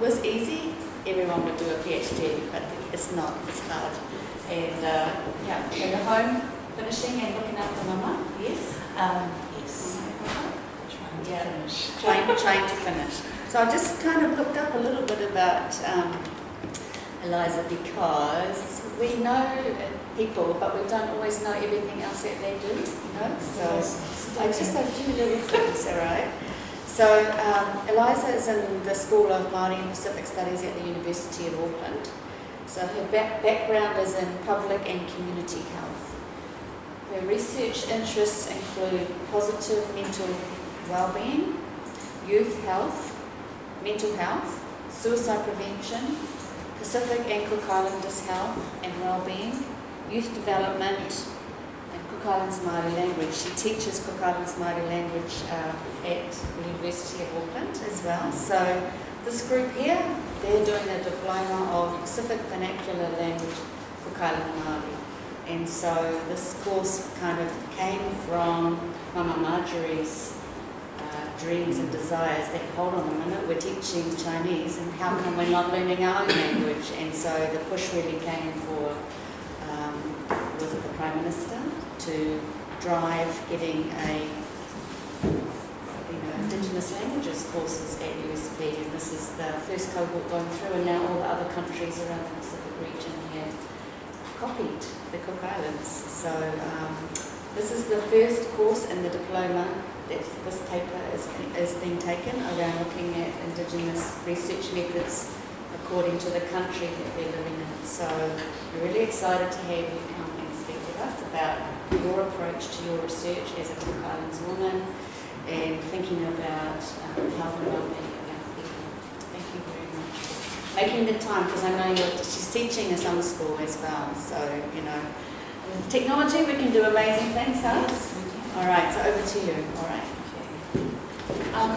it was easy, everyone would do a PhD, but it's not, it's hard. And uh, yeah, so you're home, finishing and looking after mama, yes? Um, yes. Trying to yeah. finish. Trying, trying to finish. So I just kind of looked up a little bit about um, Eliza because we know people, but we don't always know everything else that they do, you know? So I just a few little things, all right? So um, Eliza is in the School of Māori and Pacific Studies at the University of Auckland. So her back background is in public and community health. Her research interests include positive mental well-being, youth health, mental health, suicide prevention, Pacific and Cook Islanders health and well-being, youth development, Islands Māori language. She teaches Islands Māori language uh, at the University of Auckland as well. So this group here, they're doing a diploma of Pacific Vernacular Language Island Māori. And so this course kind of came from Mama Marjorie's uh, dreams and desires that, hold on a minute, we're teaching Chinese and how come we're not learning our own language? And so the push really came for, um, was it the Prime Minister? To drive getting a you know, Indigenous languages courses at USP and this is the first cohort going through and now all the other countries around the Pacific region have copied the Cook Islands. So um, this is the first course in the diploma that this paper is, is being taken around looking at Indigenous research methods according to the country that they're living in. So we're really excited to have you come and speak with us about your approach to your research as a Cook Islands woman and thinking about um, health and well-being of young people. Thank you very much for making the time because I know you're, she's teaching a summer school as well. So, you know, with technology we can do amazing things, huh? Yes, All right, so over to you. All right. Okay. Um,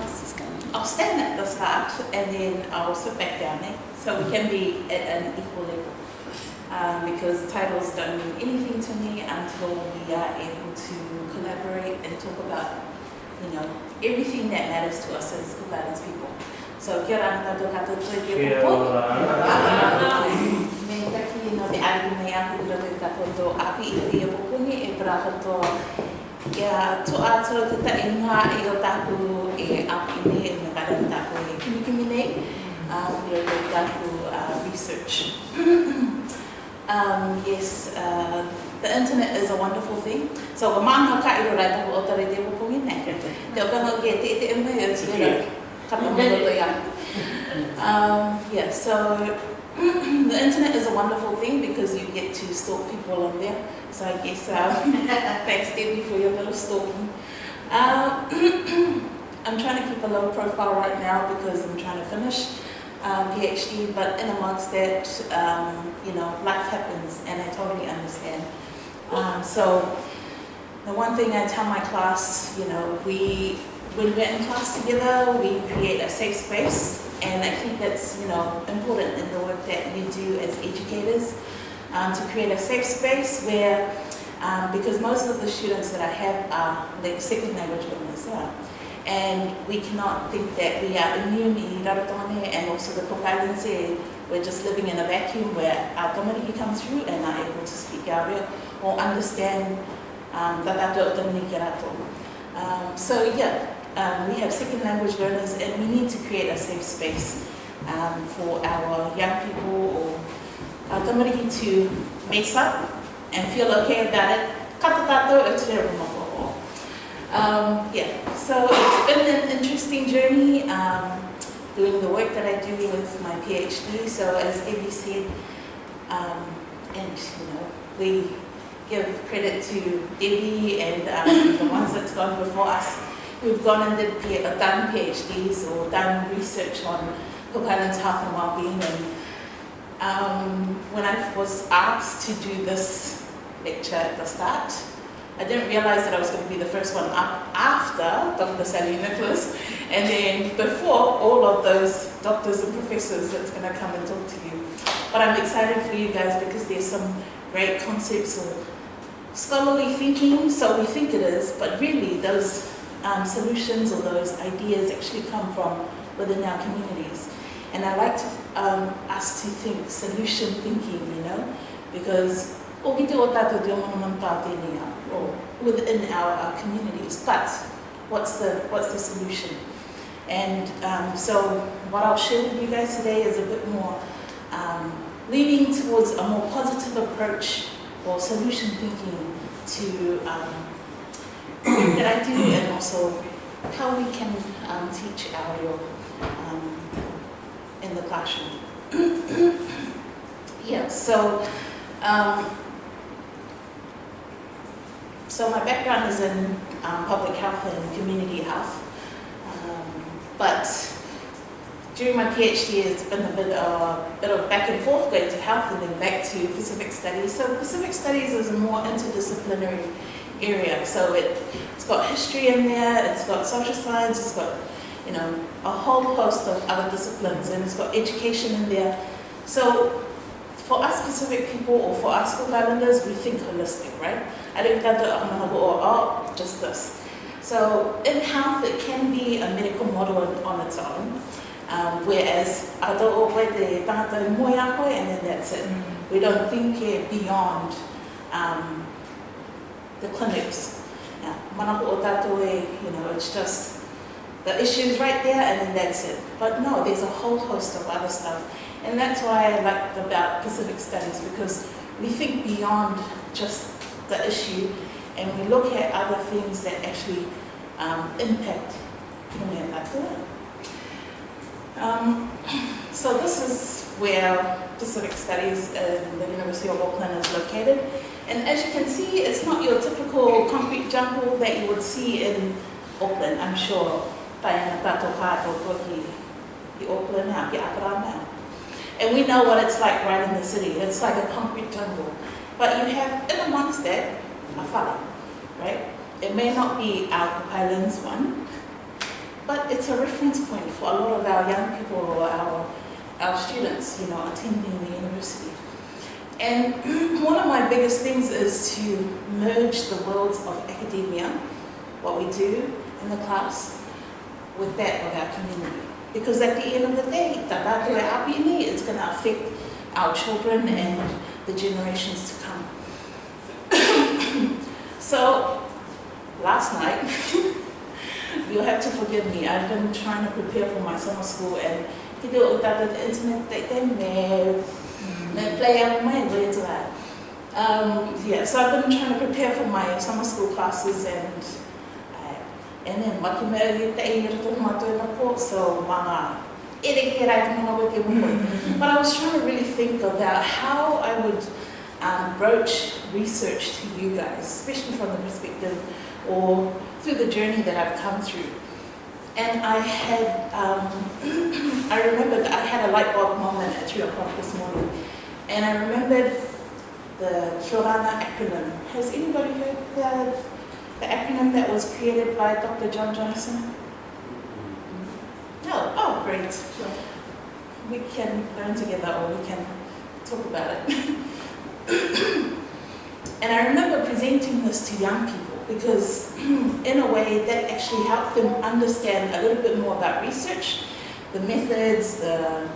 I'll stand at the start and then I'll sit back down there so we can be at an equal level um, because titles don't mean anything to me until we are able to collaborate and talk about, you know, everything that matters to us as Cook Islands people. So, kia ora tātou katoa tui ki Kia ora. Me taki no te ari mai aku ura te takoto api i te iapokuni e prahoto kia to ato te ta inga i o taku e api nei e me kara taku e kimi kimi nei um, i o te taku uh, research. Um, yes, uh, the internet is a wonderful thing. So, wa maanga ka iro rai tapu o tare te wapungi nei. Te o kanga ke te te ime e to. Um, yeah, so the internet is a wonderful thing because you get to stalk people on there. So I guess uh, thanks Debbie for your little stalking. Uh, I'm trying to keep a low profile right now because I'm trying to finish um, PhD, but in amongst that, um, you know, life happens, and I totally understand. Um, so the one thing I tell my class, you know, we when we're in class together, we create a safe space, and I think that's you know important in the work that we do as educators um, to create a safe space where, um, because most of the students that I have are like second language learners. Yeah and we cannot think that we are immune in Rarotonga and also the Cook Islands we're just living in a vacuum where our tamariki comes through and are able to speak real or understand um, tatato tamariki rato. Um, so yeah, um, we have second language learners and we need to create a safe space um, for our young people or our tamariki to mess up and feel okay about it. Kata tato, it's very um, yeah, so it's been an interesting journey um, doing the work that I do with my PhD. So as Abby said, um, and you know, we give credit to Debbie and um, the ones that's gone before us who've gone and did, uh, done PhDs or done research on Cook Islands health and well-being. And um, when I was asked to do this lecture at the start, I didn't realize that I was going to be the first one up after Dr. Sally Nicholas, and then before all of those doctors and professors that's going to come and talk to you. But I'm excited for you guys because there's some great concepts or scholarly thinking, so we think it is, but really those um, solutions or those ideas actually come from within our communities. And I like to, um, us to think solution thinking, you know, because o ki te o within our, our communities. But what's the, what's the solution? And um, so what I'll share with you guys today is a bit more um, leaning towards a more positive approach or solution thinking to um, that I do and also how we can um, teach our um, in the classroom. yeah, so um, so my background is in um, public health and community health, um, but during my PhD it's been a bit of, bit of back and forth going to health and then back to Pacific Studies. So Pacific Studies is a more interdisciplinary area. So it, it's got history in there, it's got social science, it's got you know, a whole host of other disciplines and it's got education in there. So for us Pacific people or for us Cook Islanders, we think holistic, right? I don't think that oh, just this. So in health, it can be a medical model on its own. Um, whereas I don't and then that's it. Mm. We don't think it beyond um, the clinics. Yeah. you know, it's just the issues right there and then that's it. But no, there's a whole host of other stuff. And that's why I like about Pacific Studies because we think beyond just the issue and we look at other things that actually um, impact um, so this is where Pacific Studies in the University of Auckland is located. And as you can see, it's not your typical concrete jungle that you would see in Auckland, I'm sure. And we know what it's like right in the city. It's like a concrete jungle. But you have, in amongst that, a fala, right? It may not be our Islands one, but it's a reference point for a lot of our young people or our, our students, you know, attending the university. And one of my biggest things is to merge the worlds of academia, what we do in the class, with that of our community. Because at the end of the day, it's going to affect our children and the generations to come. so, last night, you'll have to forgive me, I've been trying to prepare for my summer school and kita utata the internet they they mad they play out my way to that. Um, yeah, so I've been trying to prepare for my summer school classes and uh, and then makimeri te i rito mato na po so mga Mm-hmm. But I was trying to really think about how I would um, broach research to you guys, especially from the perspective or through the journey that I've come through. And I had, um, I remembered I had a light bulb moment at 3 o'clock this morning. And I remembered the Kia Orana acronym. Has anybody heard the, the acronym that was created by Dr. John Johnson? No, oh great. sure. We can learn together or we can talk about it. and I remember presenting this to young people because in a way that actually helped them understand a little bit more about research, the methods, the,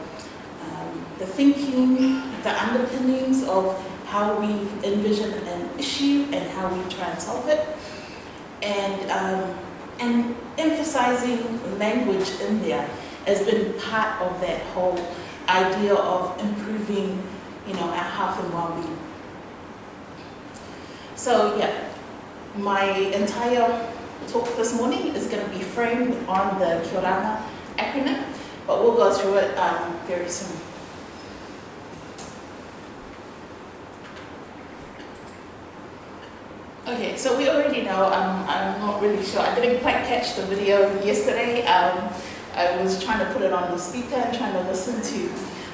um, the thinking, the underpinnings of how we envision an issue and how we try and solve it. And um, and emphasizing language in there has been part of that whole idea of improving, you know, our health and well-being. So yeah, my entire talk this morning is going to be framed on the Kia Orana acronym, but we'll go through it um, very soon. Okay, so we already know, um, I'm not really sure, I didn't quite catch the video yesterday. Um, I was trying to put it on the speaker and trying to listen to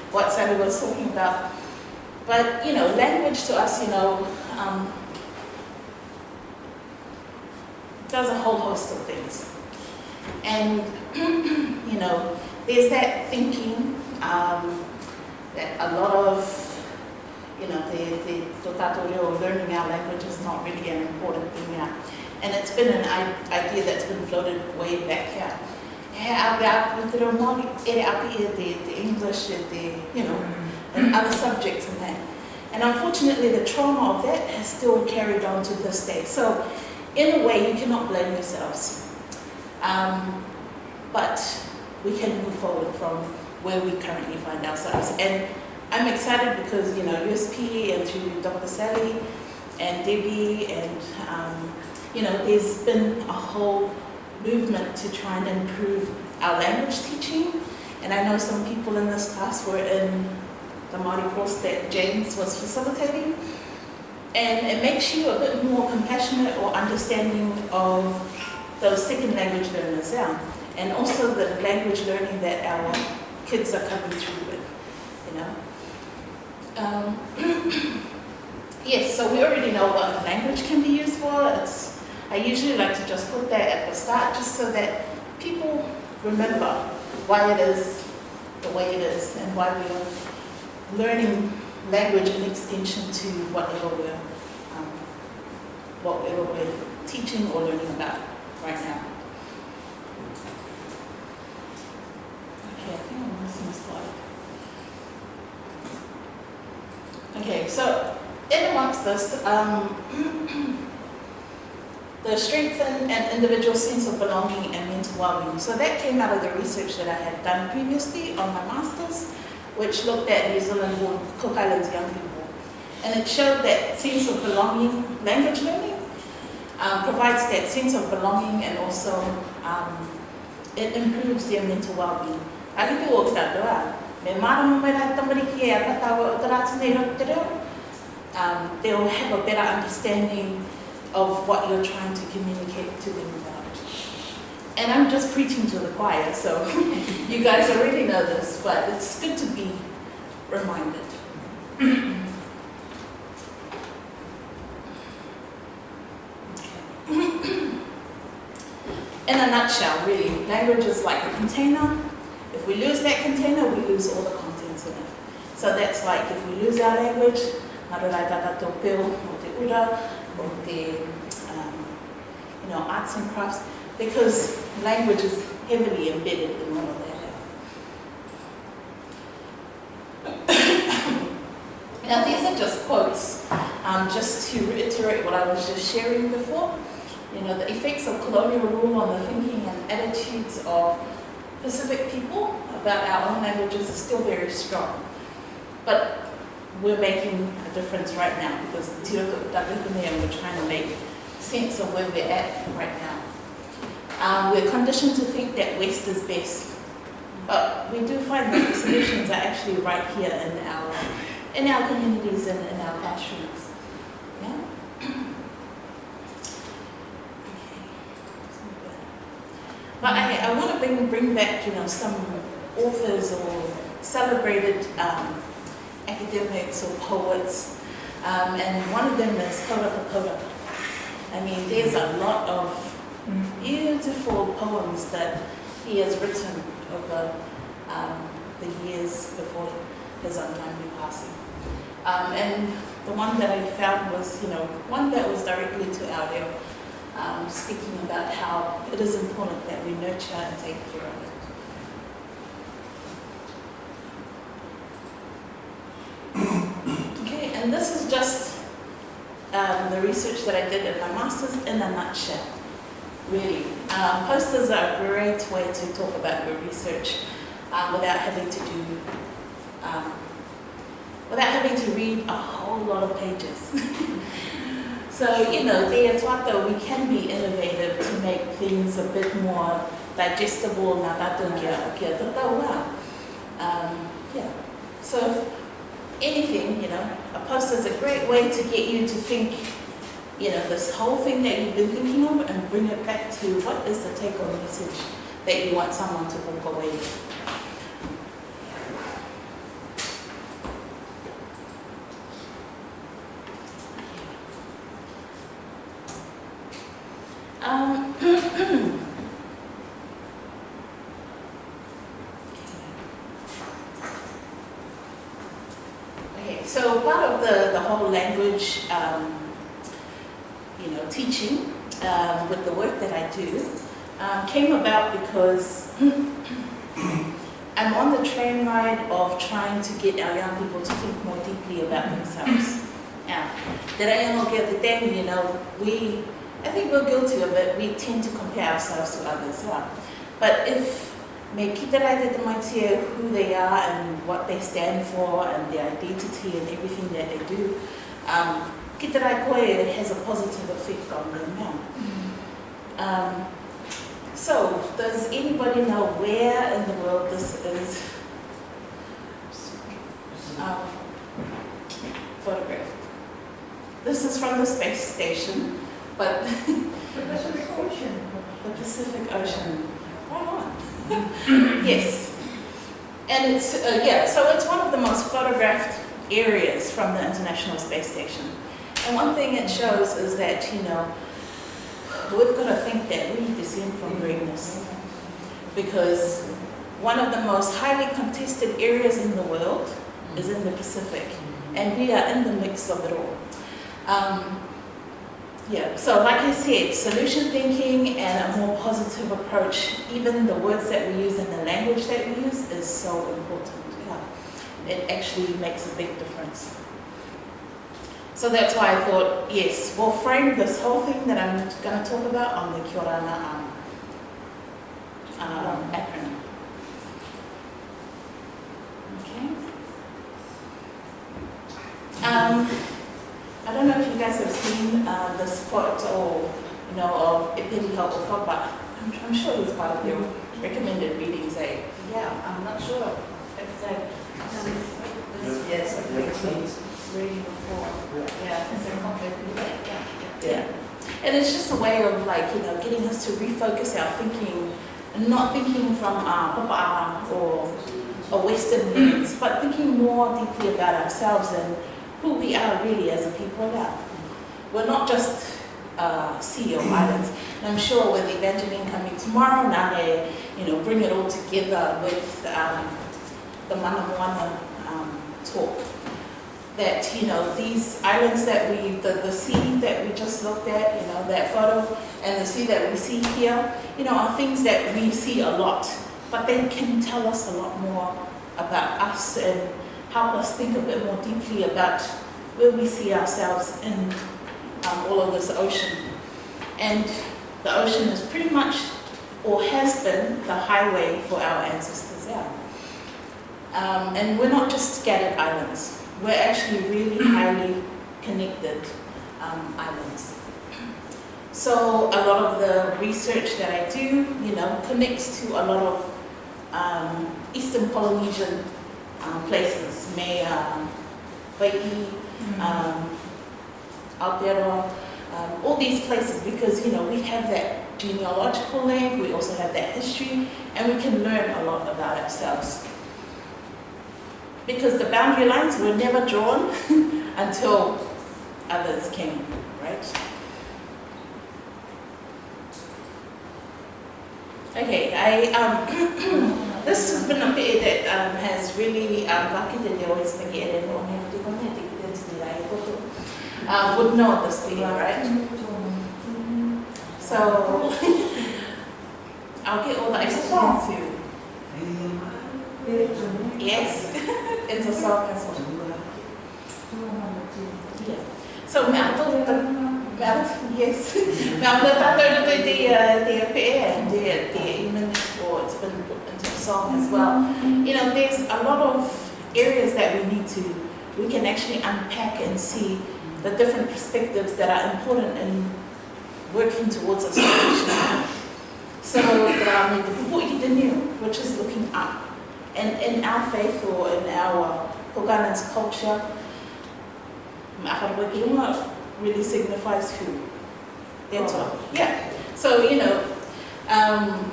what Sally was talking about. But, you know, language to us, you know, um, does a whole host of things. And, you know, there's that thinking um, that a lot of you know, the, the or learning our language is not really an important thing now. And it's been an idea that's been floated way back here. he awe aku te reo Māori, ere api e te, the English, e te, you know, and other subjects in that. And unfortunately, the trauma of that has still carried on to this day. So, in a way, you cannot blame yourselves. Um, but we can move forward from where we currently find ourselves. And I'm excited because, you know, USP and through Dr. Sally and Debbie and, um, you know, there's been a whole movement to try and improve our language teaching. And I know some people in this class were in the Māori course that James was facilitating. And it makes you a bit more compassionate or understanding of those second language learners out. and also the language learning that our kids are coming through with, you know. Um, yes, so we already know what language can be used for. It's, I usually like to just put that at the start just so that people remember why it is the way it is and why we are learning language in extension to whatever we're, um, whatever we're teaching or learning about right now. Okay, I think I'm missing a slide. Okay, so in amongst this, um, the strengthen an individual sense of belonging and mental well-being. So that came out of the research that I had done previously on my master's which looked at New Zealand born Cook Islands young people. And it showed that sense of belonging, language learning, um, provides that sense of belonging and also um, it improves their mental well-being. Ari tu o kia doa, me mara mo mera tamariki e a tatawa o taratu nei roto te reo, um, they'll have a better understanding of what you're trying to communicate to them about. And I'm just preaching to the choir, so you guys already know this, but it's good to be reminded. In a nutshell, really, language is like a container. If we lose that container, we lose all the contents in it. So that's like if we lose our language, mararai tata you know, arts and crafts, because language is heavily embedded in all of that. now these are just quotes, um, just to reiterate what I was just sharing before. You know, the effects of colonial rule on the thinking and attitudes of Pacific people about our own languages is still very strong. But we're making a difference right now because the Tiraka and we're trying to make sense of where we're at right now. Um, we're conditioned to think that West is best, but we do find that the solutions are actually right here in our in our communities and in our classrooms. Yeah. But I, I want to bring bring back you know some authors or celebrated um, academics or poets, um, and one of them is Kauraka Kauraka. I mean, there's a lot of beautiful poems that he has written over um, the years before his untimely passing. Um, and the one that I found was, you know, one that was directly to Aureo, um, speaking about how it is important that we nurture and take care of it. okay, and this is just um, the research that I did in my master's in a nutshell really. Um, posters are a great way to talk about your research um, without having to do, um, without having to read a whole lot of pages. so, you know, there taught though we can be innovative to make things a bit more digestible. Um, yeah. So, anything, you know, a poster is a great way to get you to think you know, this whole thing that you've been thinking of and bring it back to what is the take-home message that you want someone to walk away with. Um, okay, so part of the, the whole language um, you know, teaching um, with the work that I do um, came about because I'm on the train ride of trying to get our young people to think more deeply about themselves. Yeah. That I am okay the time, you know, we, I think we're guilty of it. We tend to compare ourselves to others. Yeah. But if me kitarai te tamaitia who they are and what they stand for and their identity and everything that they do, um, it has a positive effect on them now. Um, so, does anybody know where in the world this is um, photographed? This is from the space station, but The Pacific Ocean. the Pacific Ocean. Right on. yes. And it's, uh, yeah, so it's one of the most photographed areas from the International Space Station. And one thing it shows is that, you know, we've got to think that we descend from greatness. Because one of the most highly contested areas in the world is in the Pacific. And we are in the mix of it all. Um, yeah, so like I said, solution thinking and a more positive approach, even the words that we use and the language that we use is so important. Yeah. It actually makes a big difference. So that's why I thought, yes, we'll frame this whole thing that I'm going to talk about on the Kia Orana um, um, acronym. Okay. Um, I don't know if you guys have seen uh, the spot or, you know, of Epeli Hau'ofa I'm, I'm sure it's part of your recommended readings, eh? Yeah, I'm not sure if they, Yes, I think so. reading before. Yeah, because they're yeah. Yeah. And it's just a way of like, you know, getting us to refocus our thinking and not thinking from uh, papa or a Western lens, but thinking more deeply about ourselves and who we are really as a people now. We're not just uh, CEO islands. And I'm sure with Evangeline coming tomorrow, Nane, you know, bring it all together with um, the Mana Moana um, talk that, you know, these islands that we, the, the sea that we just looked at, you know, that photo, and the sea that we see here, you know, are things that we see a lot, but they can tell us a lot more about us and help us think a bit more deeply about where we see ourselves in um, all of this ocean. And the ocean is pretty much, or has been, the highway for our ancestors out. Um, and we're not just scattered islands we're actually really highly connected um, islands. So a lot of the research that I do, you know, connects to a lot of um, Eastern Polynesian um, places, Mea, Hawaii, um, Aotearoa, um, all these places because, you know, we have that genealogical link, we also have that history, and we can learn a lot about ourselves because the boundary lines were never drawn until others came, right? Okay, I, um, this has been a bit that um, has really um, bucketed the always thinking and uh, would know this thing, right? So, I'll get all the extra to Yes, it's a song as well. Yeah. So mẹ tôi mẹ yes tôi ta tôi tôi the uh, the PA and the the even or it's been put into song as well. You know, there's a lot of areas that we need to we can actually unpack and see the different perspectives that are important in working towards a solution. So, which is looking up. And in our faith or in our Koganans culture, really signifies who? That's all. Yeah. So, you know, um,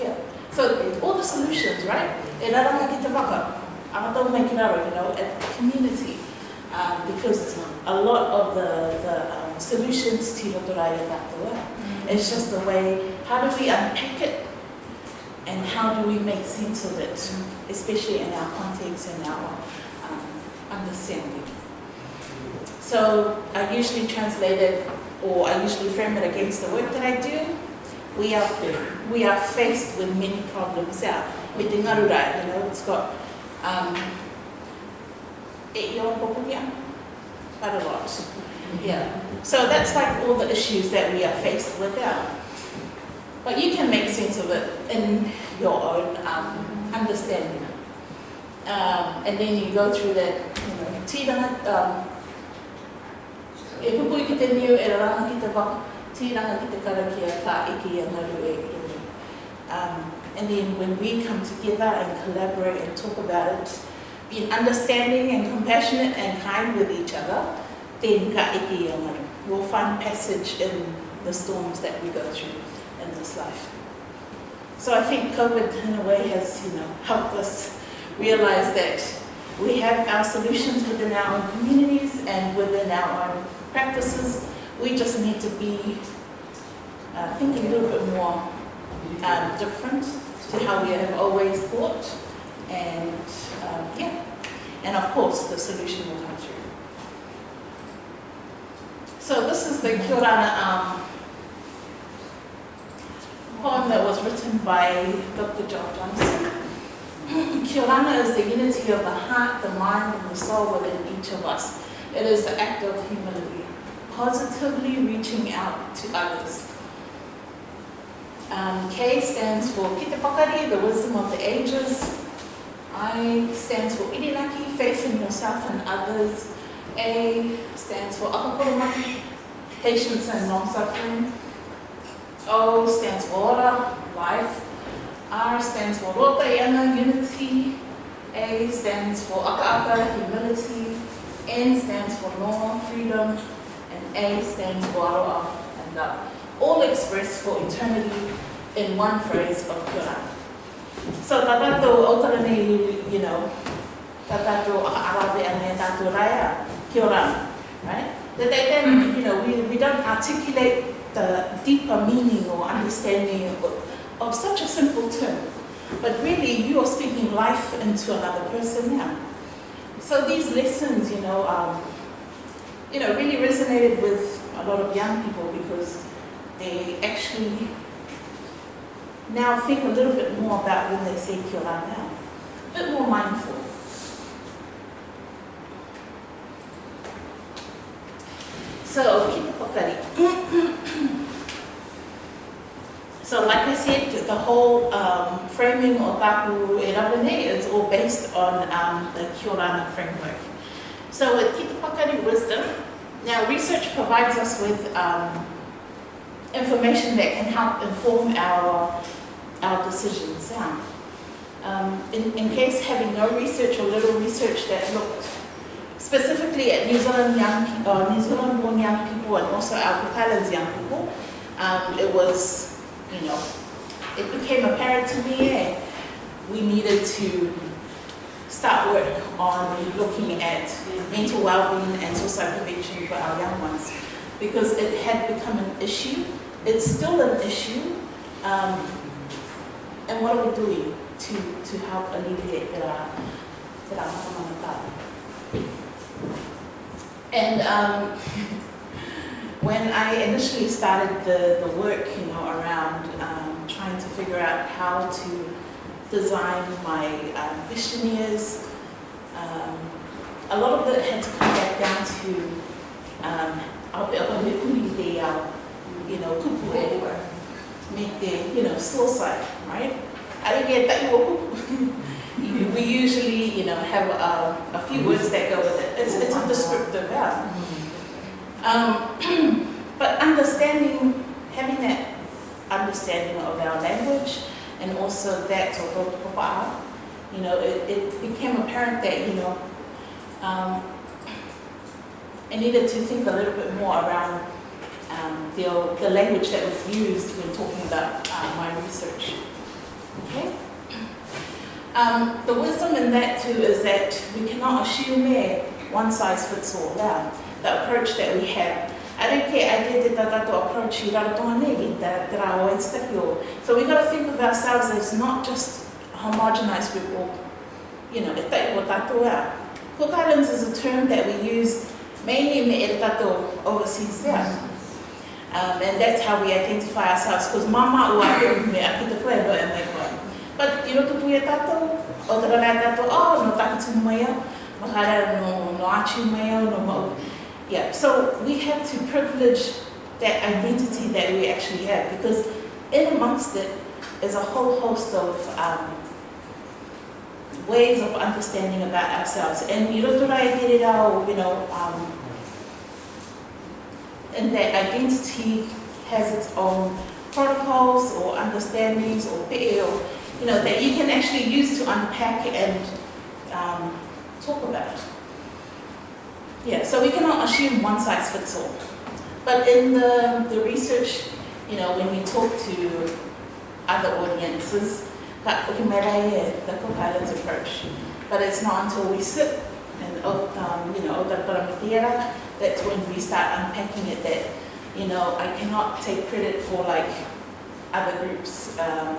yeah. So all the solutions, right? E rara ka ki te waka, a tau mai ki raro, you know, at the community. Um, because a lot of the, the um, solutions to rotorai e tātua, it's just the way, how do we unpack it and how do we make sense of it, especially in our context and our um, understanding. So I usually translate it, or I usually frame it against the work that I do, we are, we are faced with many problems yeah. Te ngarurai, you know, it's got um, quite a lot. Yeah. So that's like all the issues that we are faced with yeah. But you can make sense of it in your own um, understanding. Um, and then you go through that, you know, e pupu i ki te niu e ranga ki te waka, tiranga ki te karakia ka iki ngaru e. Um, and then when we come together and collaborate and talk about it, being understanding and compassionate and kind with each other, then ka iki e ngaru. We'll find passage in the storms that we go through in this life. So I think COVID in a way has, you know, helped us realize that we have our solutions within our own communities and within our own practices. We just need to be, uh, think a little bit more um, different to how we have always thought. And um, yeah, and of course the solution will come through. So this is the Kia um, poem that was written by Dr. John Johnson. Kia is the unity of the heart, the mind, and the soul within each of us. It is the act of humility, positively reaching out to others. Um, K stands for Pakari, the wisdom of the ages. I stands for Irinaki, in yourself and others. A stands for Akakoromaki, patience and long-suffering. O stands for Ora, life. R stands for Rotayana, unity. A stands for Akaaka, humility. N stands for no, freedom. And A stands for Aroa, and love. All expressed for eternity in one phrase of Quran. So tatato autarani, you know, tatato arabe and tatato raya, Quran, right? That they then, you know, we, we don't articulate the deeper meaning or understanding of, of such a simple term. But really, you are speaking life into another person now. So these lessons, you know, um, you know, really resonated with a lot of young people because they actually now think a little bit more about when they say Kia now. A bit more mindful. So, kita pokari. So like I said, the whole um, framing of e Rawene is all based on um, the Kia Orana framework. So with Kita Pakari wisdom, now research provides us with um, information that can help inform our, our decisions. Yeah. Um, in, in case having no research or little research that looked specifically at New Zealand young people, uh, New Zealand born young people and also our Cook Islands young people, um, it was you know, it became apparent to me we needed to start work on looking at mental well-being and suicide prevention for our young ones because it had become an issue. It's still an issue. Um, and what are we doing to, to help alleviate that? the And um, when I initially started the, the work, you know, around um, trying to figure out how to design my um, questionnaires, um, a lot of it had to come back down to um, you know. Make the, you know, suicide, right? I didn't get that We usually, you know, have a, a few words that go with it. It's, it's a descriptive verb. Um, but understanding, having that understanding of our language and also that of you know, it, it became apparent that, you know, um, I needed to think a little bit more around um, the, the language that was used when talking about uh, my research. Okay? Um, the wisdom in that too is that we cannot assume that one size fits all. Yeah the approach that we have. I care, I did the approach you got So we got to think of ourselves as not just a homogenized group or, you know, Cook Islands is a term that we use mainly in the Eritato overseas there. Um, and that's how we identify ourselves, because mama ua me a kita koe no e mai koe. But i roto pui e tātou, o te rana e tātou, oh, no takitu mai au, mahara no, no achu mai au, no mau. Yeah, so we have to privilege that identity that we actually have, because in amongst it is a whole host of um, ways of understanding about ourselves. And i roto rai e it rau, you know, um, and that identity has its own protocols or understandings or, or you know, that you can actually use to unpack and um, talk about. Yeah, so we cannot assume one size fits all. But in the, the research, you know, when we talk to other audiences, ukimerai e the co-pilot's approach. But it's not until we sit and, um, you know, o paramitiera, that's when we start unpacking it that, you know, I cannot take credit for like other groups um,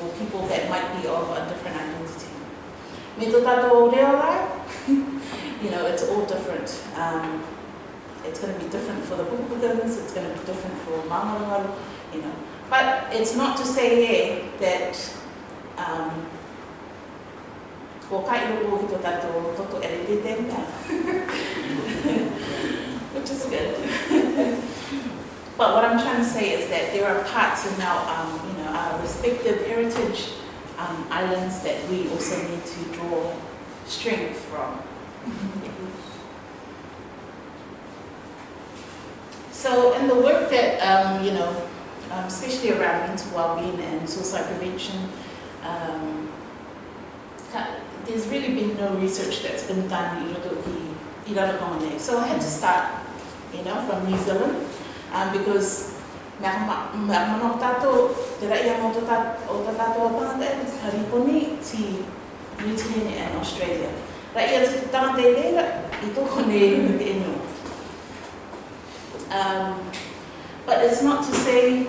or people that might be of a different identity. you know, it's all different. Um, it's going to be different for the Pupukans, it's going to be different for Mamarangaru, you know. But it's not to say yeah, that um, which is good. but what I'm trying to say is that there are parts in our, um, you know, our respective heritage um, islands that we also need to draw strength from. So in the work that, um, you know, um, especially around mental well-being and suicide prevention, um, there's really been no research that's been done in Irotoki, Iraragone. So I had to start, you know, from New Zealand, um, because me ma ma mana o tātou, te rai ama o tā o tangata e te hariponi ti New Zealand and Australia. Rai ia te tangata e reira, i tōko ne i te. Um, but it's not to say,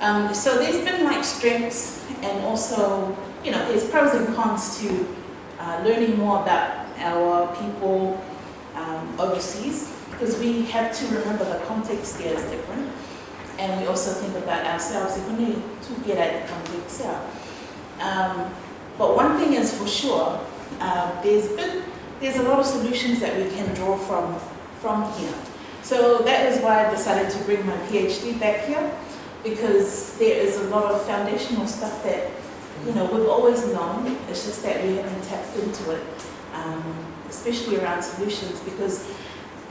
um, so there's been like strengths and also, you know, there's pros and cons to uh, learning more about our people um, overseas because we have to remember the context there is different and we also think about ourselves if we need to get at the context there. Um, but one thing is for sure, uh, there's been there's a lot of solutions that we can draw from from here. So that is why I decided to bring my PhD back here because there is a lot of foundational stuff that you know we've always known. It's just that we haven't tapped into it, um, especially around solutions because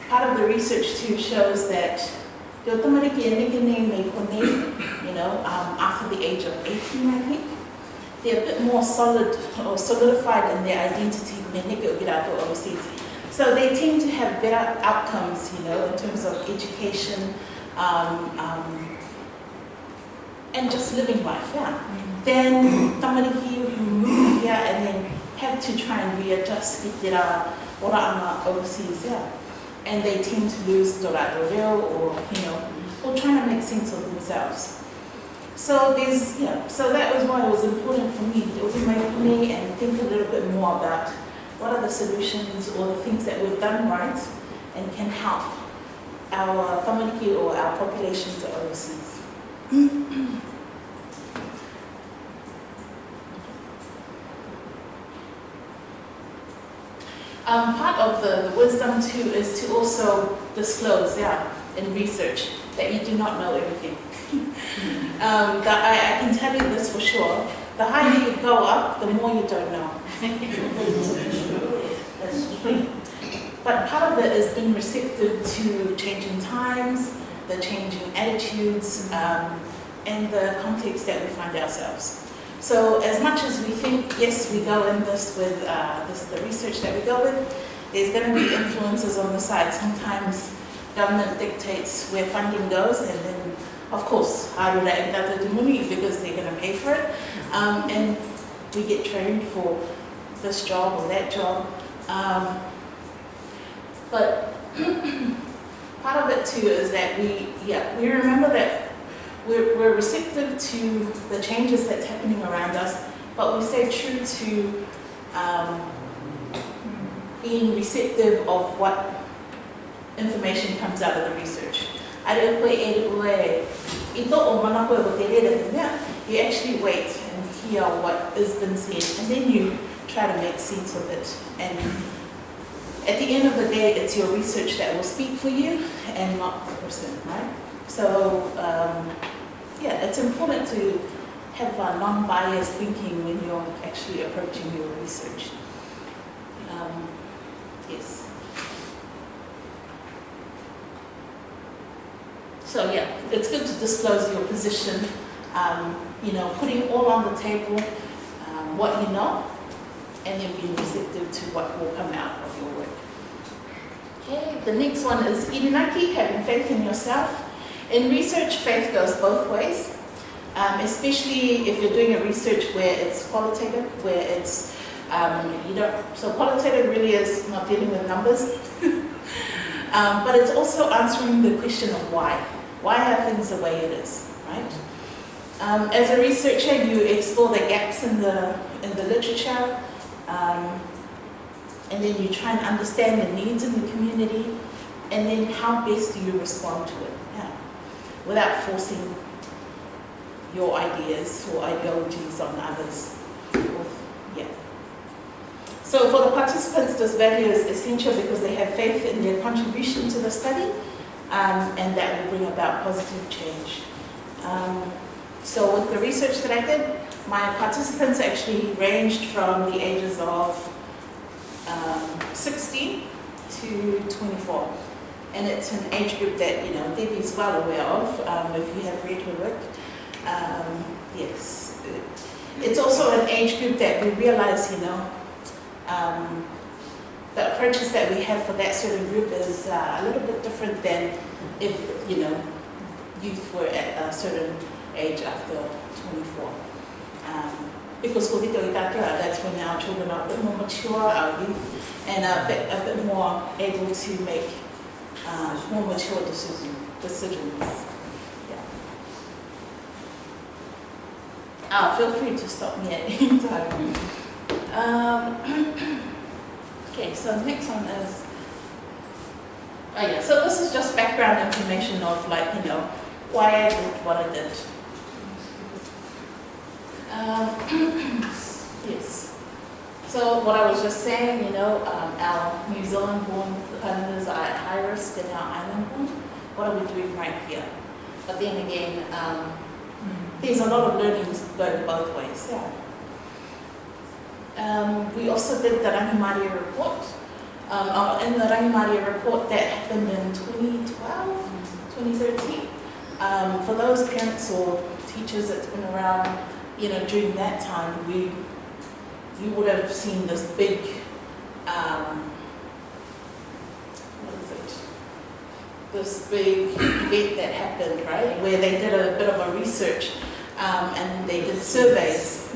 part of the research too shows that you know, um, after the age of 18, I think, they're a bit more solid or solidified in their identity me neke o kirato overseas. So they tend to have better outcomes, you know, in terms of education um, um, and just living life, yeah. Then tamariki who move here and then have to try and readjust rā ora ana overseas, yeah. And they tend to lose reo or, you know, or trying to make sense of themselves. So there's, yeah, so that was why it was important for me to open my me and think a little bit more about what are the solutions or the things that we've done right and can help our community or our populations overseas. Um, part of the, the wisdom too is to also disclose, yeah, in research that you do not know everything. um, that I, I can tell you this for sure. The higher you go up, the more you don't know. But part of it is being receptive to changing times, the changing attitudes, um, and the context that we find ourselves. So as much as we think, yes, we go in this with, uh, this the research that we go with, there's going to be influences on the side. Sometimes government dictates where funding goes, and then, of course, harura e tata te money because they're going to pay for it. Um, and we get trained for this job or that job. Um, but part of it too is that we, yeah, we remember that we're, we're receptive to the changes that's happening around us, but we stay true to um, being receptive of what information comes out of the research. I a reo koe e reo e i to o mana koe o te rere te mea, you actually wait and hear what has been said and then you try to make sense of it. And at the end of the day, it's your research that will speak for you and not the person, right? So, um, yeah, it's important to have a non-biased thinking when you're actually approaching your research. Um, yes. So yeah, it's good to disclose your position, um, you know, putting all on the table, um, what you know, and then being receptive to what will come out of your work. Okay, the next one is Irinaki, having faith in yourself. In research, faith goes both ways, um, especially if you're doing a research where it's qualitative, where it's, um, you don't, so qualitative really is not dealing with numbers, um, but it's also answering the question of why. Why are things the way it is, right? Um, as a researcher, you explore the gaps in the, in the literature, um, and then you try and understand the needs in the community, and then how best do you respond to it, yeah, without forcing your ideas or ideologies on others. Yeah. So for the participants, this value is essential because they have faith in their contribution to the study, um, and that will bring about positive change. Um, so with the research that I did, my participants actually ranged from the ages of um, 16 to 24. And it's an age group that, you know, Debbie's well aware of, um, if you have read her work. Um, yes. It's also an age group that we realize, you know, um, the approaches that we have for that certain group is uh, a little bit different than if, you know, youth were at a certain age after 24. Um, because for Vito Itakura, that's when our children are a bit more mature, our youth, and a bit, a bit more able to make uh, more mature decision, decisions. Yeah. Ah, feel free to stop me at any time. Um, okay, so next one is, oh yeah, so this is just background information of like, you know, why I did what I did. Um, yes. So what I was just saying, you know, um, our New Zealand-born defenders are at high risk and our island-born. What are we doing right here? But then again, um, there's a lot of learnings going both ways. Yeah. Um, we also did the Rangimaria report. Um, uh, in the Rangimaria report that happened in 2012, 2013, um, for those parents or teachers that's been around you know, during that time, we you would have seen this big, um, what is it? This big event that happened, right? Where they did a bit of a research um, and they did surveys.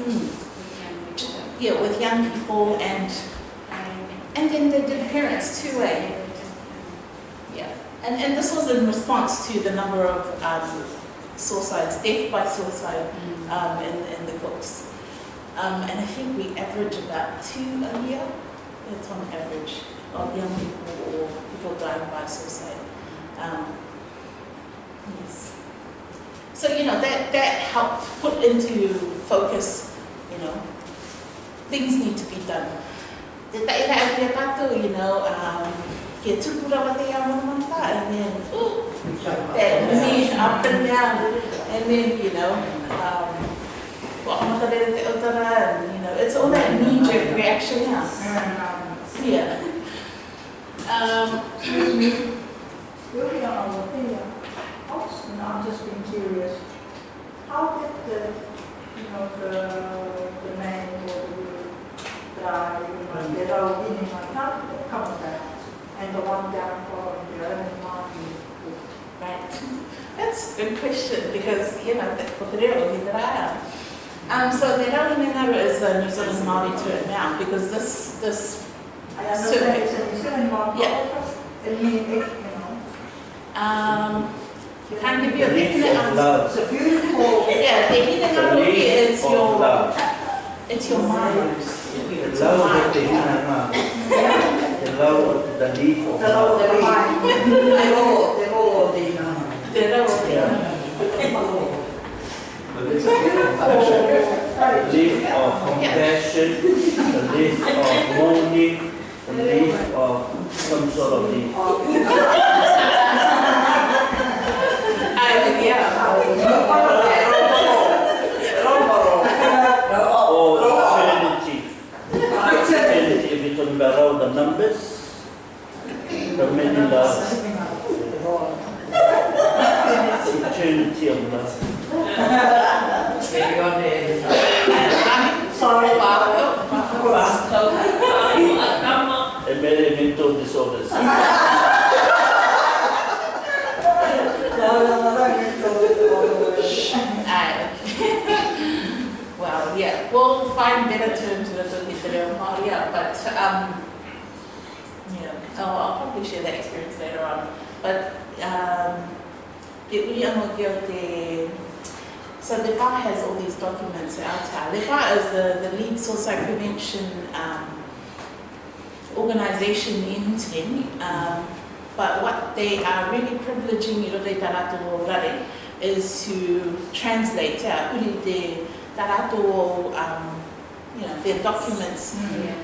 Hmm. Yeah, with young people and and then they did parents too, eh? Yeah, and and this was in response to the number of um, suicides, death by suicide um, in, in the books. Um, and I think we average about two a year. It's on average of young people or people dying by suicide. Um, yes. So, you know, that, that helped put into focus, you know, things need to be done. Te tai rai kia you know, um, kia tupura wa te ia manta, and then, ooh, that machine up and down, and then, you know, um, well, I'm not gonna te otara, and, you know, it's all that knee-jerk reaction, yeah. Yeah. Um, Excuse me. Building on our thing, also, I'm just being curious. How did the, you know, the, the man or the die, you know, they're all in my top, comes back, and the one down for the other one, Right. That's a good question because, you know, that's what the real that I am. Um, so the Rauhi Mengaro is a New Zealand Māori term now because this, this, I understand it's a New Zealand market. Yeah. It means, you know. um, can't give you a definite answer. It's a beautiful. Yeah, the Hina Ngarohi is your, love. it's your mind. The love of the human mind. The love of the need for The love of the love. mind. The the law of the, Te rau o te Yeah. Oh, Leaf of compassion, a leaf of mourning, a leaf of some sort of leaf. Ai, yeah. Or Trinity. Trinity, if you're talking about all the numbers, the many loves, Trinity of love. Sorry. And many mental disorders. No, no, no, don't get to all the way. Ai. Well, yeah, we'll find better terms with the Hitler Maria, but, um, you know, I'll, probably share that experience later on. But, um, so Le Va has all these documents out there. Le Va is the, the lead suicide prevention, um, organization in Ten, um, but what they are really privileging i roto i tā rātou is to translate, yeah, uri te tā rātou, um, you know, their documents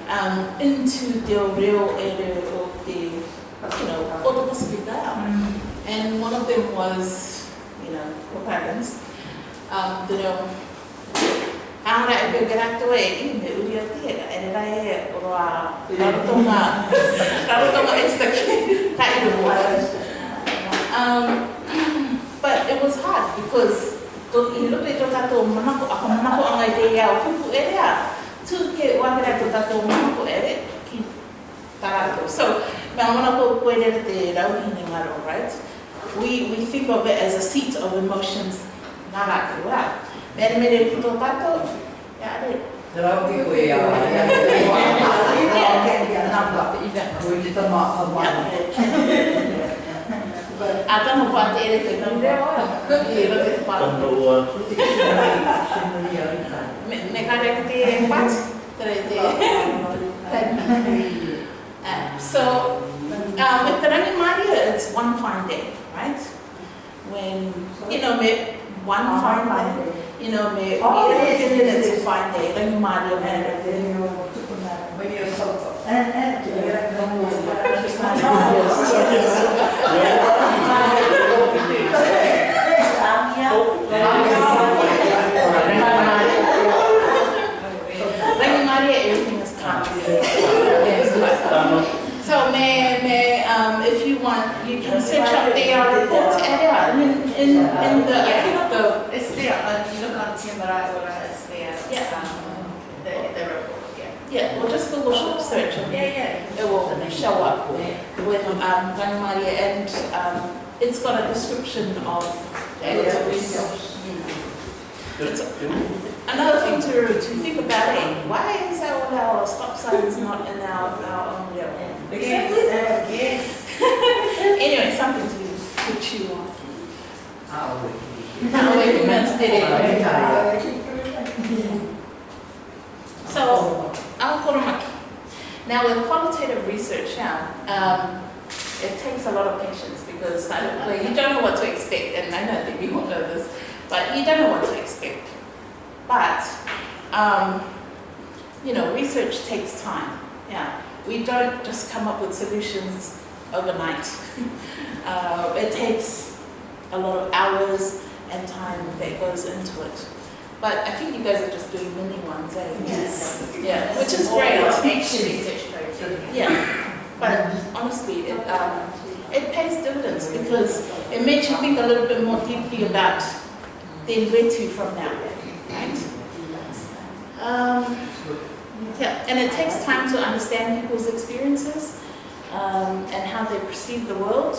um, into te real area of the, o te, you know, o te Pacific Isle. And one of them was, you know, Propagans. Um, te reo, Ahora peo gerato i me uri o tia, re rai o a rarotonga, rarotonga esta ki, ka i ro Um, but it was hard because to i look at tato manako ako manako ang idea o pupu ere So, ko right? We we think of it as a seat of emotions ngara kua. Mere mere puto tato, ya te pa. Tano, Me me kare ka te pat, tere te. So, uh, with the Rani Maria, it's one fine day, right? When, you know, me, one fine day, you know, me, Oh, you know, yes, yes, it's yes. a fine day, Rani Maria, And man. then you took them out. And, and. So, may, may, um, if you want, you can search up the uh, report area, I mean, in, in the, I think the, It's there, uh, you look on TMRI or it's there. Yeah. Um, The, the report, yeah. yeah, well, just Google search and Yeah, yeah. it will show up with um, Rani Maria and um, it's got a description of the acts of research. Another thing to, to think about it, why is our, our stop signs not in our, our own real? Yes. Anyway, something to, to chew on. Now, wait a minute, did it? So, I'll Koromaki. Now, with qualitative research now, um, it takes a lot of patience because I don't, well, you don't know what to expect, and I know that you all know this, but you don't know what to expect. But, um, you know, research takes time. Yeah, we don't just come up with solutions overnight. uh, it takes a lot of hours and time that goes into it. But I think you guys are just doing mini ones, eh? Yes. Yeah, which is great. Action research project. Yeah, but honestly, it, um, it pays dividends because it makes you think a little bit more deeply about then where to from now, right? Um, yeah, and it takes time to understand people's experiences um, and how they perceive the world.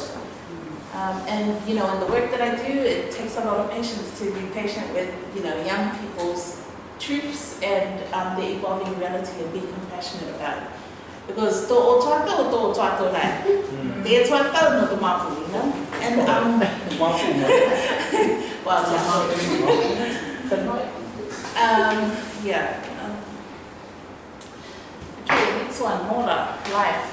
Um, and you know, in the work that I do, it takes a lot of patience to be patient with you know young people's truths and um, the evolving reality and be compassionate about it. Because to o tuato o to o tuato rai. Mm. Te e tuato no to mapu, you know? And um, Mafu, ma. well, um, yeah. Um, okay, next one, Mora, life.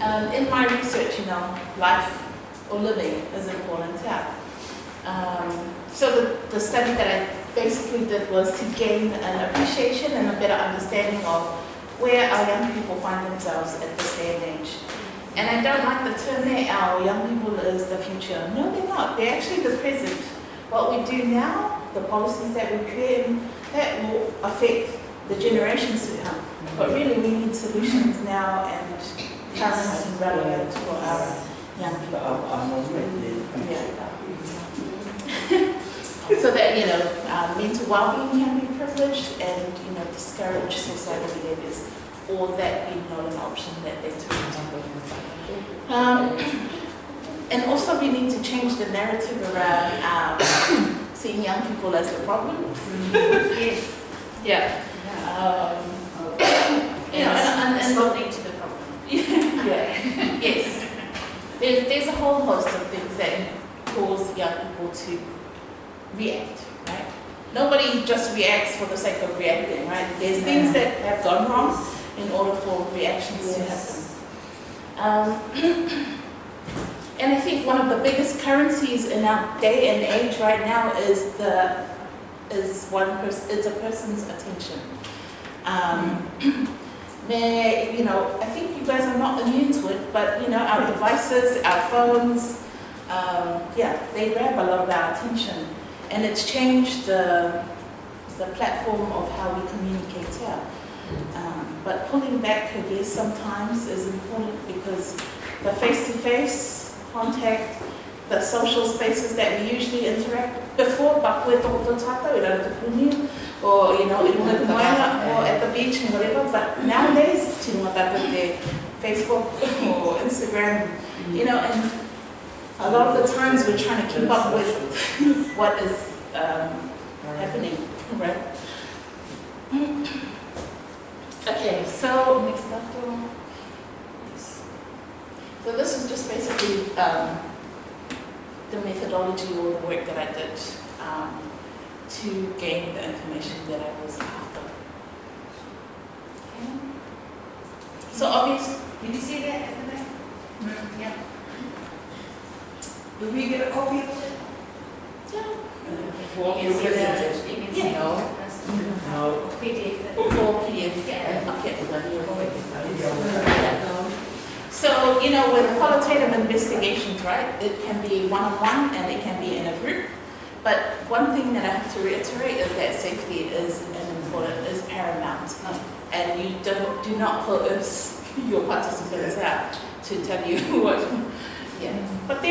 Um, in my research, you know, life or living is important, yeah. Um, so the, the study that I basically did was to gain an appreciation and a better understanding of where our young people find themselves at this day and age. And I don't like the term that our young people is the future. No, they're not. They're actually the present. What we do now, the policies that we create, that will affect the generations to come. But really, we need solutions now and current and relevant for our young people. Already. So that, you know, uh, mental well-being can be privileged and, you know, discourage suicidal behaviors or that be not an option that they took. Um, and also we need to change the narrative around um, seeing young people as the problem. Yes. Yeah. Um, you know, and, and, and Responding to the problem. yeah. yes. There's, there's a whole host of things that cause young people to react, right? Nobody just reacts for the sake of reacting, right? There's things that have gone wrong in order for reactions to happen. Um, and I think one of the biggest currencies in our day and age right now is the is one person it's a person's attention. Um, may, you know, I think you guys are not immune to it, but you know, our devices, our phones, um, yeah, they grab a lot of our attention, and it's changed the the platform of how we communicate here. Um, but pulling back, I guess, sometimes is important because the face-to-face contact, the social spaces that we usually interact before, but with the tata, we don't have to or you know, in or at the beach and whatever. But nowadays, tino tata de Facebook or Instagram, you know, and a lot of the times we're trying to keep up with what is um, happening, right? Okay, so next up. yes. So this is just basically um, the methodology or the work that I did um, to gain the information that I was after. Okay. So obviously, Did you see that at the back? Yeah. Do we get a copy of it? yeah, You can see the, you can see Yeah. all No, PDF. for PDF, yeah, okay, Yeah. So, you know, with qualitative investigations, right, it can be one-on-one and it can be in a group. But one thing that I have to reiterate is that safety is an important, is paramount. Mm. And you don't, do not coerce your participants out to tell you what, yeah. But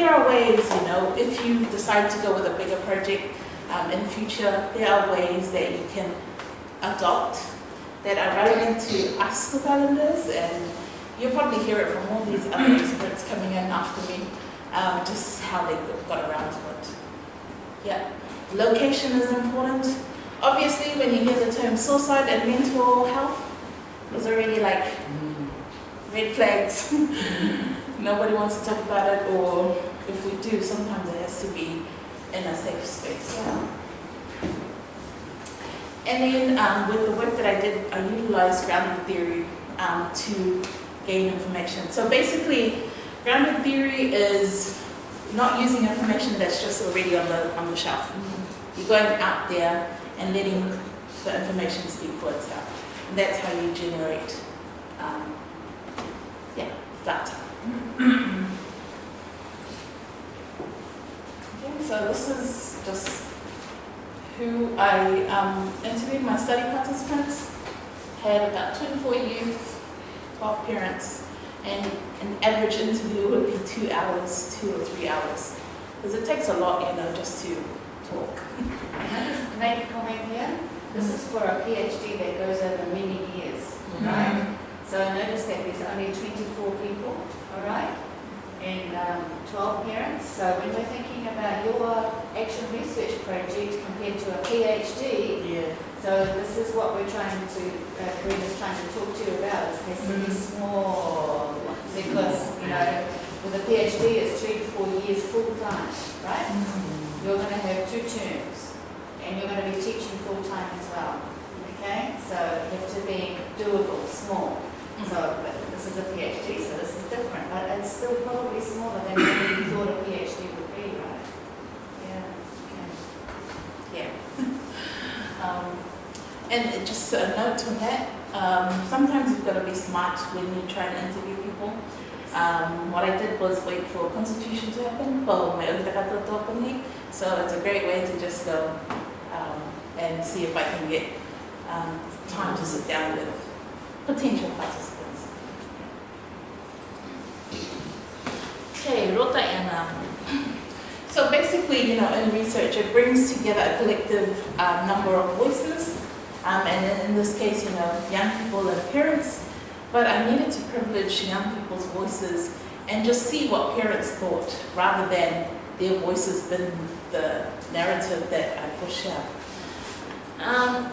there are ways, you know, if you decide to go with a bigger project um, in future, there are ways that you can adopt that are relevant to us Cook Islanders and you'll probably hear it from all these other experts coming in after me, um, just how they got around to it. Yeah, location is important. Obviously, when you hear the term suicide and mental health, there's already like red flags. Nobody wants to talk about it, or if we do, sometimes it has to be in a safe space. Yeah. And then um, with the work that I did, I utilized grounded theory um, to gain information. So basically, grounded theory is not using information that's just already on the on the shelf. You're going out there and letting the information speak for itself. And that's how you generate, um, yeah, data. okay, so this is just who I um, interviewed, my study participants, had about 24 youth, 12 parents, and an average interview would be two hours, two or three hours. Because it takes a lot, you know, just to talk. Can I just make a comment here? This is for a PhD that goes over many years, right? So I notice that there's only 24 people, all right? And um, 12 parents. So when we're thinking about your action research project compared to a PhD, Yeah. so this is what we're trying to, uh, Karina's trying to talk to you about, is has to be small. Because, you know, with a PhD, it's three to four years full-time, right? You're going to have two terms, and you're going to be teaching full-time as well, okay? So you have to be doable, small. So, but this is a PhD, so this is different, but it's still probably smaller than what you thought a PhD would be, right? Yeah. Okay. Yeah. um, and just a note on that, um, sometimes you've got to be smart when you try and interview people. Um, what I did was wait for a constitution to happen, so it's a great way to just go um, and see if I can get um, time to sit down with potential participants. Rota. So basically, you know, in research, it brings together a collective um, number of voices, um, and in, in this case, you know, young people and parents. But I needed to privilege young people's voices and just see what parents thought, rather than their voices being the narrative that I push out. Um,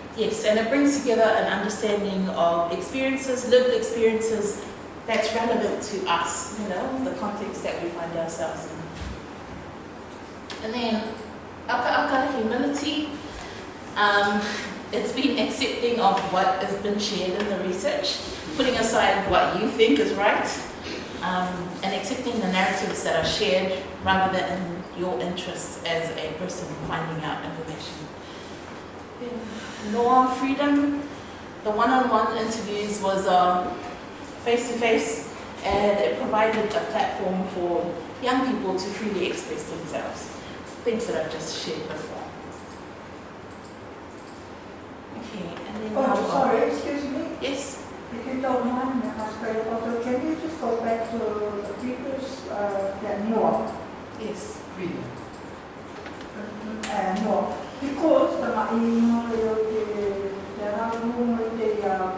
yes, and it brings together an understanding of experiences, lived experiences that's relevant to us, you know, the context that we find ourselves in. And then, aka aka humility. Um, it's been accepting of what has been shared in the research, putting aside what you think is right, um, and accepting the narratives that are shared rather than in your interests as a person finding out information. Law freedom. The one-on-one interviews was uh, face-to-face, and it provided a platform for young people to freely express themselves. Things that I've just shared before. Okay, and then Oh, now- sorry, excuse me, Yes. if you don't mind, me asking, also, can you just go back to the previous, uh, the Noah? Yes. Uh, no, because the maino o te te ramu o te uh,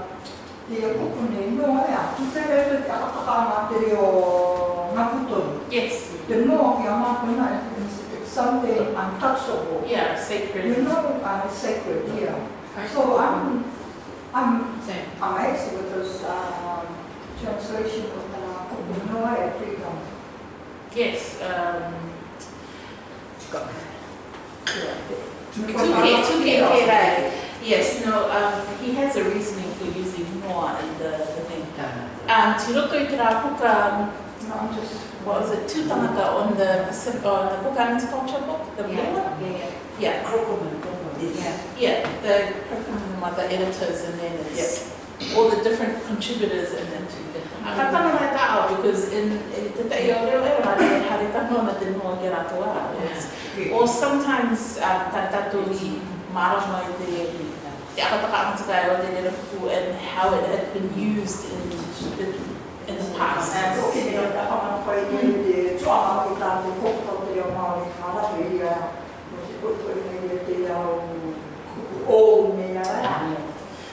te kukune no ya, tu te reo te akakanga te reo ngakutonu. Yes. The no ki a makuna is something untouchable. Yeah, sacred. You know, uh, sacred, yeah. So I'm, I'm Same. amazed with this um, translation of the kukune no ya freedom. Yes. Um, yeah. Because Tuke, I'm- Tuke yeah. Kerai. Yes, no, um, he has a reasoning for using Noah in the. Um, Te Roko i te rā puka, No, just. what was it, two tangata on the, Pacific- on the Cook Islands culture book, the blue one? Yeah, Yeah, yeah. yeah, the curriculum of the editors and then it's all the different contributors in it. Ka tana mai tā au, because in, in te te o reo e rā hare tano na te noa ke rātou a. It's- Or sometimes uh, tā tātou i marama i te, te akataka amatakai o te rera puku and how it had been used in the, in the past. And looking at the how much the trauma with that, the cook of the Omari, Hallelujah, was it good for me, the old me, I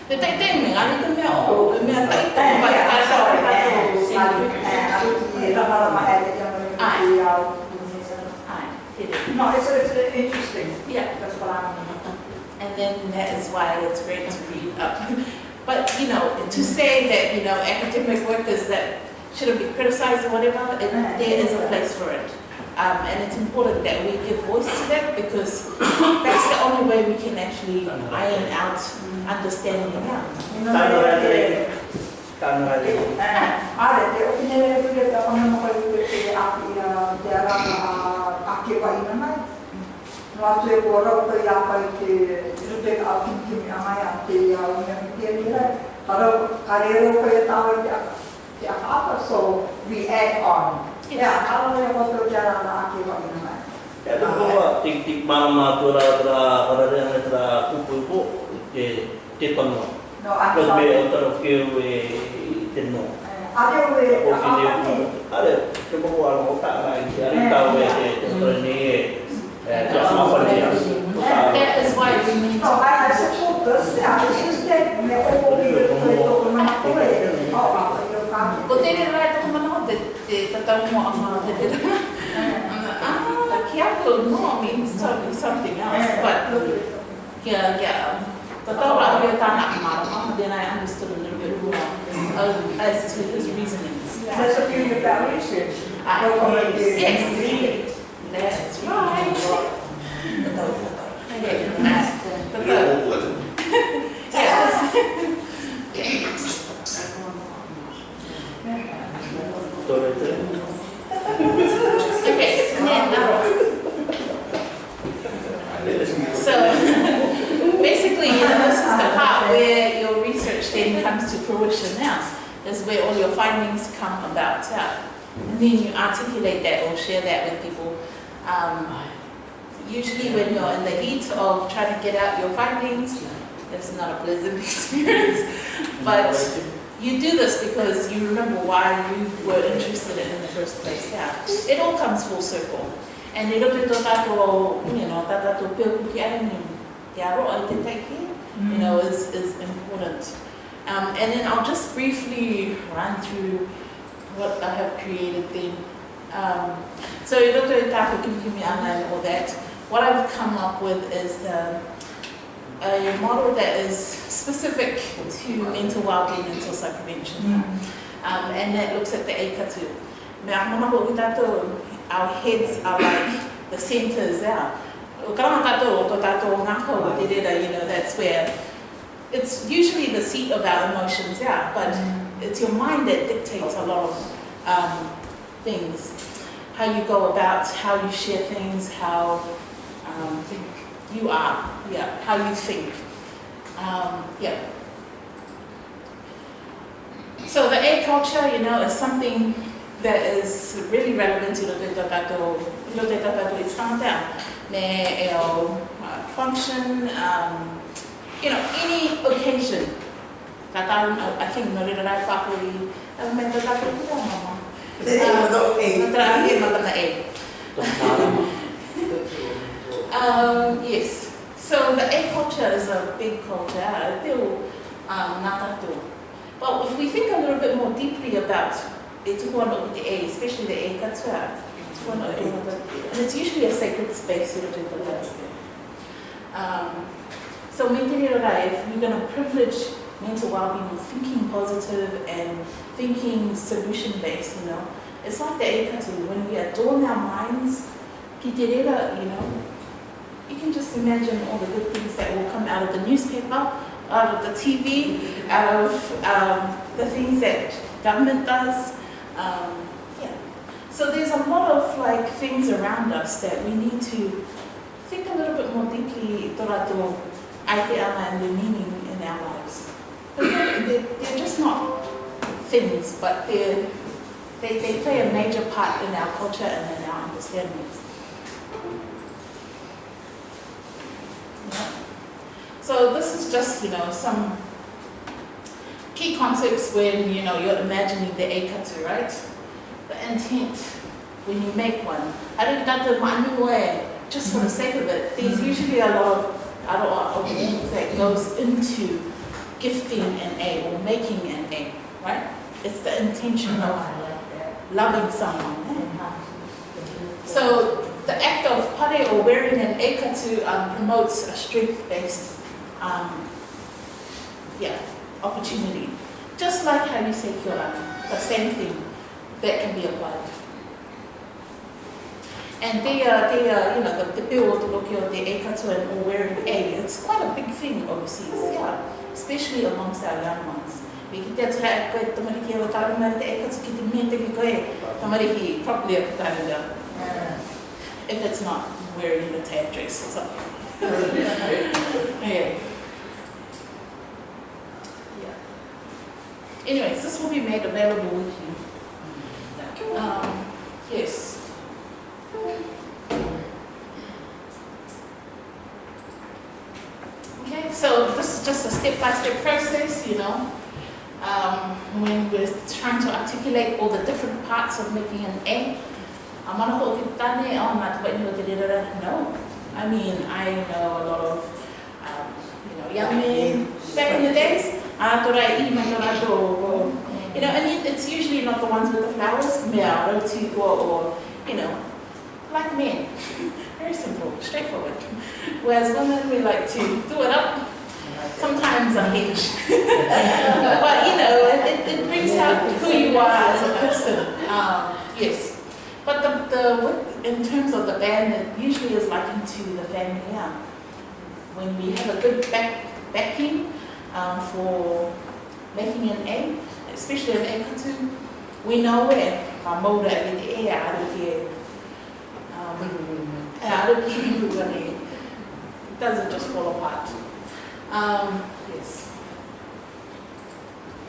Te tai tai me, ngani te mea o, te mea tai tai, mai ka sa sorry, ka tātou and I the Hara Mahali, the Ai, te. No, it's, it's interesting, Yeah. that's what I'm. And then that is why it's great to read up. But, you know, to say that, you know, academic workers that shouldn't be criticized or whatever, it, there is a place for it. Um, and it's important that we give voice to that because that's the only way we can actually iron out understanding now. You know, Tano rā te the- reke. Tano rā te reke. Are, te opinere pule te ona mo kai pule te aki a te ara a ake wa ina mai. No atu e kua rau kai te ka re rau kai a tawa te a te a apa, so we add on. Yes. Yeah, ka rau e koto te ara a ake wa ina mai. Ia te koa, tik tik marama tu rā rā rā rā rā kupu ipo, te te tono. No, a Kas te me wā. o taro keu e te no. A te ue, O a ki ne apa kupu. te. Are, te moko ala o tā rā i te ari tau e te te tore ni e. E te asma whare ni asu. That is why we need No, to. I, I support this, I was just saying, me o ki te koe toko mana koe, o a kai o ka. Ko te re rai toko mana o te, te tatau mo anga te te Ah, kiako no means totally something else, but yeah, yeah. Tatau rā kia tāna marama, then I understood a little bit more uh, as to his reasonings. That's a. Ah, No comment there. Yes, that's right. Yes. Okay, and then now. So basically, you know, this is the part where your research then comes to fruition now, is where all your findings come about. Yeah. And then you articulate that or share that with people. Um, usually when you're in the heat of trying to get out your findings, it's not a pleasant experience. But you do this because you remember why you were interested in it in the first place. Yeah. It all comes full circle. And roto tō tātou, you know, tā tātou pēo kuki arangi, te aro ai te teiki, you know, is, is important. Um, and then I'll just briefly run through what I have created then. Um, so i tātou kimikimi ana and all that, what I've come up with is um, a model that is specific to mental well-being and suicide prevention. Um, and that looks at the eikatu. Me a mana ho i tātou, our heads are like the centers there. O karama tātou o tō tātou ngākau o te rera, you know, that's where it's usually the seat of our emotions, yeah, but it's your mind that dictates a lot of um, things. How you go about, how you share things, how um, you are, yeah, how you think. Um, yeah. So the A culture, you know, is something that is really relevant to the Tato, the Tato is down. Me, uh, function, um, you know, any occasion. Tata, I think, no rin na properly. Ang may tata ko ko mama. Natrahe mata na eh. Um, yes. So the A culture is a big culture. Still, um, natato. But if we think a little bit more deeply about A, especially the A the, and it's usually a sacred space. you Um, so mentally if we're going to privilege mental well-being with thinking positive and thinking solution-based, you know, it's like the ekatu, when we adorn our minds, you know, you can just imagine all the good things that will come out of the newspaper, out of the TV, out of um, the things that government does. Um, yeah. So there's a lot of like things around us that we need to think a little bit more deeply tō idea and the meaning in our lives. They're, they're, just not things, but they, they play a major part in our culture and in our understandings. So this is just, you know, some key concepts when, you know, you're imagining the eikatu, right? The intent when you make one. I don't know just for the sake of it. There's usually a lot of I don't know, that goes into gifting an A or making an A, right? It's the intention of loving someone. So the act of pare or wearing an ekatu um, promotes a strength-based um, yeah, opportunity. Just like how you say kiora, the same thing that can be applied. And they are, they are, you know, the, the bill to look at the ekatu and or wearing A, it's quite a big thing overseas, yeah, especially amongst our young ones. We can get to koe tamari ki awa tāru mai te ekatu ki te mea te ki koe, tamari ki properly a tāru If it's not wearing the tag dress or something. yeah. Anyways, this will be made available with you. Um, yes. Okay, so this is just a step-by-step -step process, you know. Um, when we're trying to articulate all the different parts of making an A. I'm not A, oh, no. I mean, I know a lot of, you young men back in the days, you know, and it's usually not the ones with the flowers, or, or you know, like men. Very simple, straightforward. Whereas women, we like to do it up, sometimes a hinge. but you know, it, it, brings out who you are as a person. Um, yes. But the, the in terms of the band, it usually is likened to the family. Yeah. When we have a good back, backing um, for making an egg, especially an egg cartoon, we know where our motor and the air out of here do you do it? It doesn't just fall apart. Um, yes.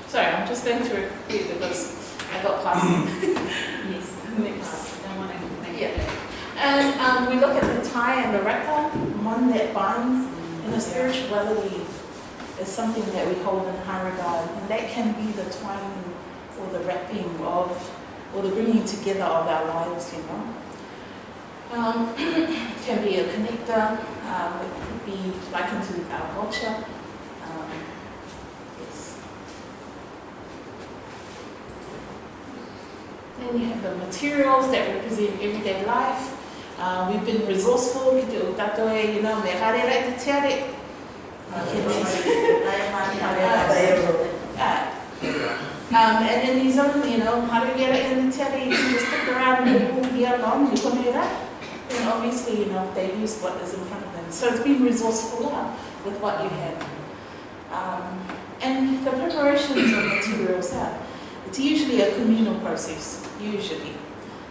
Sorry, I'm just going through it because I got past it. Yes. Next. Don't want to make Yeah. And um, we look at the tie and the raka, one that binds, and the spirituality is something that we hold in high regard, and that can be the twining or the wrapping of, or the bringing together of our lives, you know. Um, can be a connector, um, it could be likened to our culture. Um. Then you have the materials that represent everyday life. Uh, we've been resourceful, ki te o tātou e, you know, me hare rei te tiare. Uh, Uh, Um, and in New Zealand, you know, how do you get it in the tiare? You just stick around and you be along, you come here, then obviously, you know, they use what is in front of them. So it's been resourceful now with what you have. Um, and the preparations of materials are, it's usually a communal process, usually.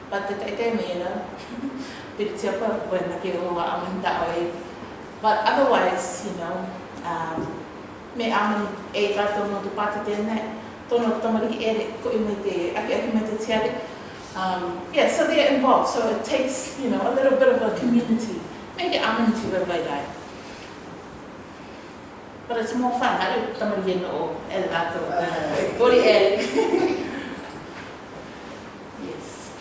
But the taiteme, you know, bit te apa when na ke o wa aman ta o e. But otherwise, you know, um, me aman e tātou no te pāta tēnei, tono tamari ere ko i me te ake ake me te tiare. Um, yeah, so they're involved, so it takes, you know, a little bit of a community. Maybe I'm aman te wai dai. But it's more fun, haru tamari e no o e tātou. Kori e. Yes.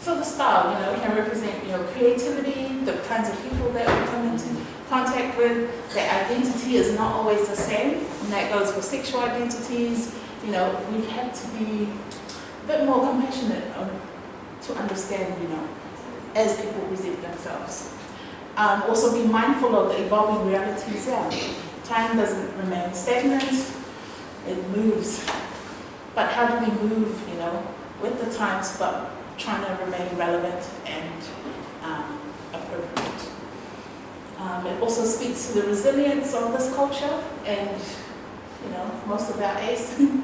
So the style, you know, can represent, you know, creativity, the kinds of people that we come into contact with. Their identity is not always the same, and that goes for sexual identities. You know, we have to be a bit more compassionate um, to understand, you know, as people present themselves. Um, also be mindful of the evolving realities, yeah. Time doesn't remain stagnant, it moves. But how do we move, you know, with the times, but trying to remain relevant and um, appropriate. Um, it also speaks to the resilience of this culture and, you know, most of our ace. um,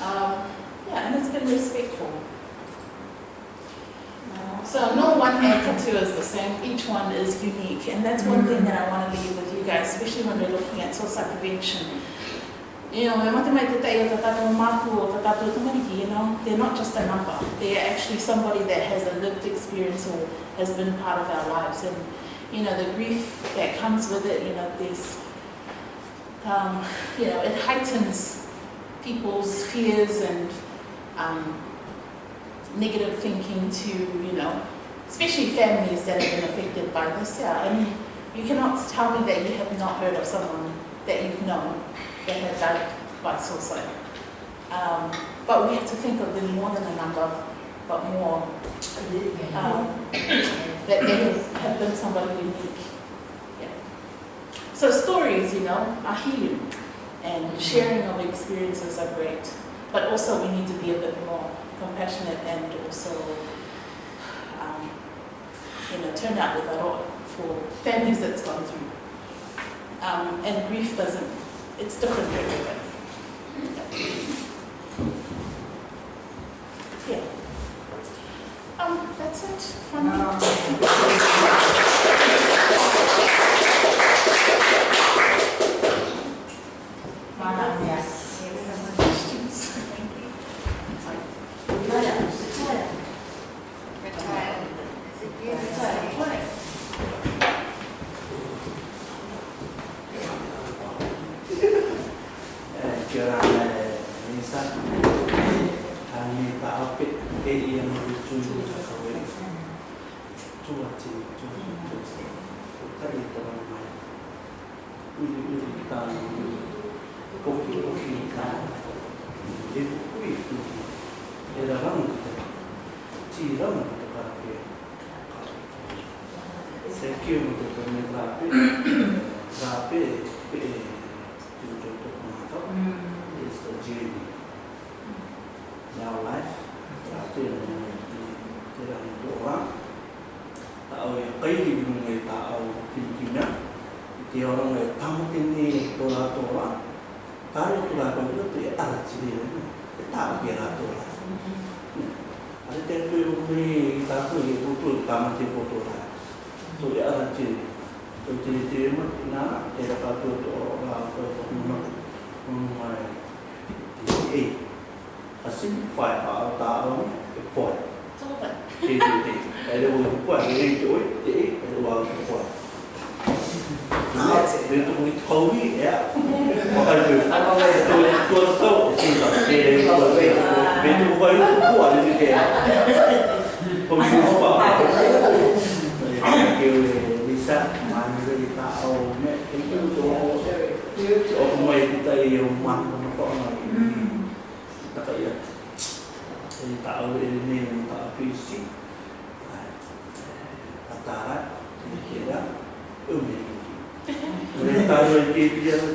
yeah, and it's been respectful. Uh, So no one tattoo is the same, each one is unique, and that's one thing that I want to leave with you guys, especially when we're looking at suicide prevention. You know, tātou tamariki, you know, they're not just a number. They're actually somebody that has a lived experience or has been part of our lives. And, you know, the grief that comes with it, you know, there's, um, you know, it heightens people's fears and um, negative thinking to, you know, especially families that have been affected by this. Yeah, I mean, you cannot tell me that you have not heard of someone that you've known that had died by suicide. Um, but we have to think of them more than a number, but more um, that they have been somebody unique. Yeah. So stories, you know, are healing, and sharing of experiences are great. But also we need to be a bit more compassionate and also, um, you know, turn out with a lot for families that's gone through. Um, and grief doesn't, it's different everybody. Yeah. Um, that's it from me. Ta